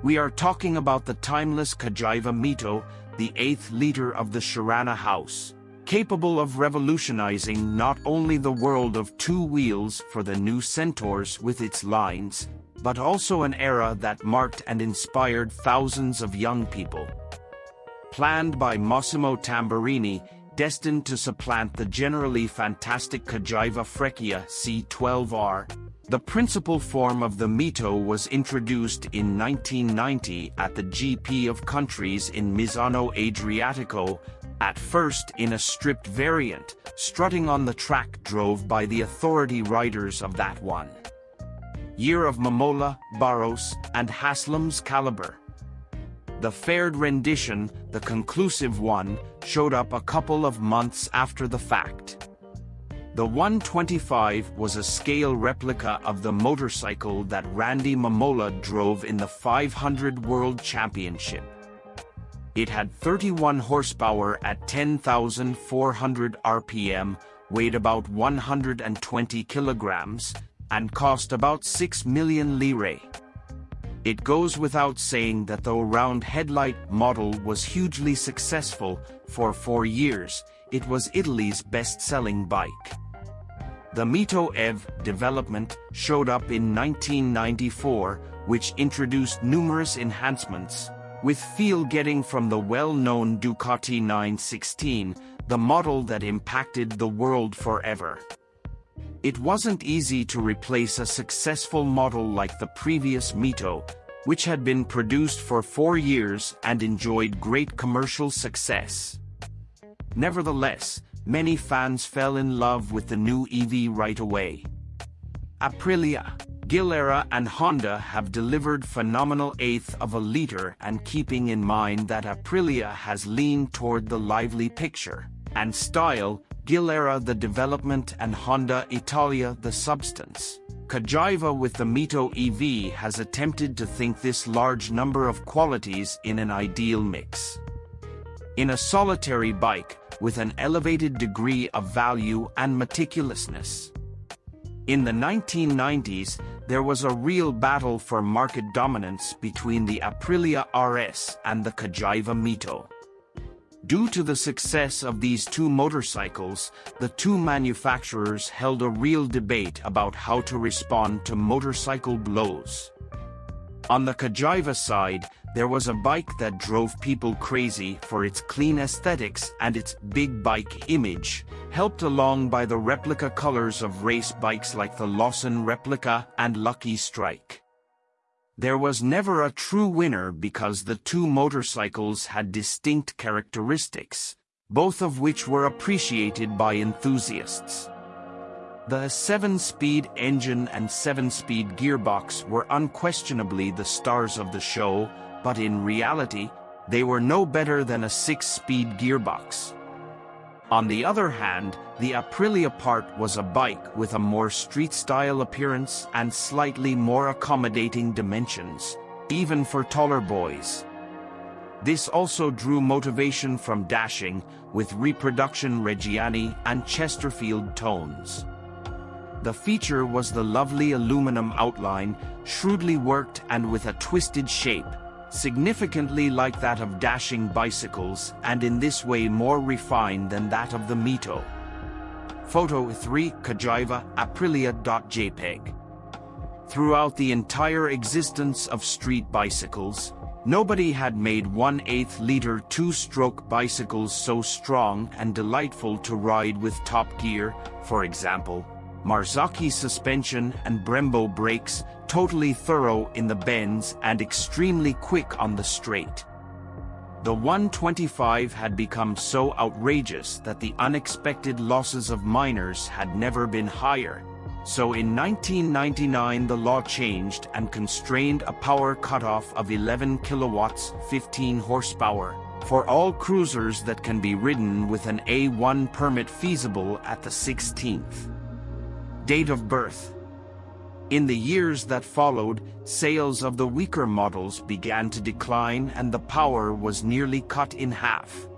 We are talking about the timeless Cagiva Mito, the eighth leader of the Schiranna house, capable of revolutionizing not only the world of two wheels for the new Centaurs with its lines, but also an era that marked and inspired thousands of young people. Planned by Massimo Tamburini, destined to supplant the generally fantastic Cagiva Freccia C12R, the principal form of the Mito was introduced in 1990 at the GP of Countries in Misano Adriatico, at first in a stripped variant, strutting on the track drove by the authority riders of that one. Year of Mamola, Barros, and Haslam's caliber. The fared rendition, the conclusive one, showed up a couple of months after the fact. The 125 was a scale replica of the motorcycle that Randy Mamola drove in the 500 World Championship. It had 31 horsepower at 10,400 RPM, weighed about 120 kilograms, and cost about 6 million lire. It goes without saying that the round headlight model was hugely successful, for four years, it was Italy's best-selling bike. The Mito EV development showed up in 1994, which introduced numerous enhancements, with feel getting from the well-known Ducati 916, the model that impacted the world forever. It wasn't easy to replace a successful model like the previous Mito, which had been produced for four years and enjoyed great commercial success. Nevertheless, many fans fell in love with the new EV right away. Aprilia, Gilera and Honda have delivered phenomenal eighth of a liter and keeping in mind that Aprilia has leaned toward the lively picture and style, Gilera the development and Honda Italia the substance. Cagiva with the Mito EV has attempted to think this large number of qualities in an ideal mix. In a solitary bike, with an elevated degree of value and meticulousness. In the 1990s, there was a real battle for market dominance between the Aprilia RS and the Cagiva Mito. Due to the success of these two motorcycles, the two manufacturers held a real debate about how to respond to motorcycle blows. On the Cagiva side, there was a bike that drove people crazy for its clean aesthetics and its big bike image, helped along by the replica colors of race bikes like the Lawson Replica and Lucky Strike. There was never a true winner because the two motorcycles had distinct characteristics, both of which were appreciated by enthusiasts. The 7-speed engine and 7-speed gearbox were unquestionably the stars of the show, but in reality, they were no better than a 6-speed gearbox. On the other hand, the Aprilia part was a bike with a more street-style appearance and slightly more accommodating dimensions, even for taller boys. This also drew motivation from dashing, with reproduction Reggiani and Chesterfield tones. The feature was the lovely aluminum outline, shrewdly worked and with a twisted shape, significantly like that of dashing bicycles and in this way more refined than that of the Mito. Photo 3 Cagiva Aprilia.jpg Throughout the entire existence of street bicycles, nobody had made 1 8 liter two-stroke bicycles so strong and delightful to ride with top gear, for example, Marzocchi suspension and Brembo brakes, totally thorough in the bends and extremely quick on the straight. The 125 had become so outrageous that the unexpected losses of minors had never been higher, so in 1999 the law changed and constrained a power cutoff of 11 kilowatts 15 horsepower for all cruisers that can be ridden with an A1 permit feasible at the 16th. Date of birth. In the years that followed, sales of the weaker models began to decline and the power was nearly cut in half.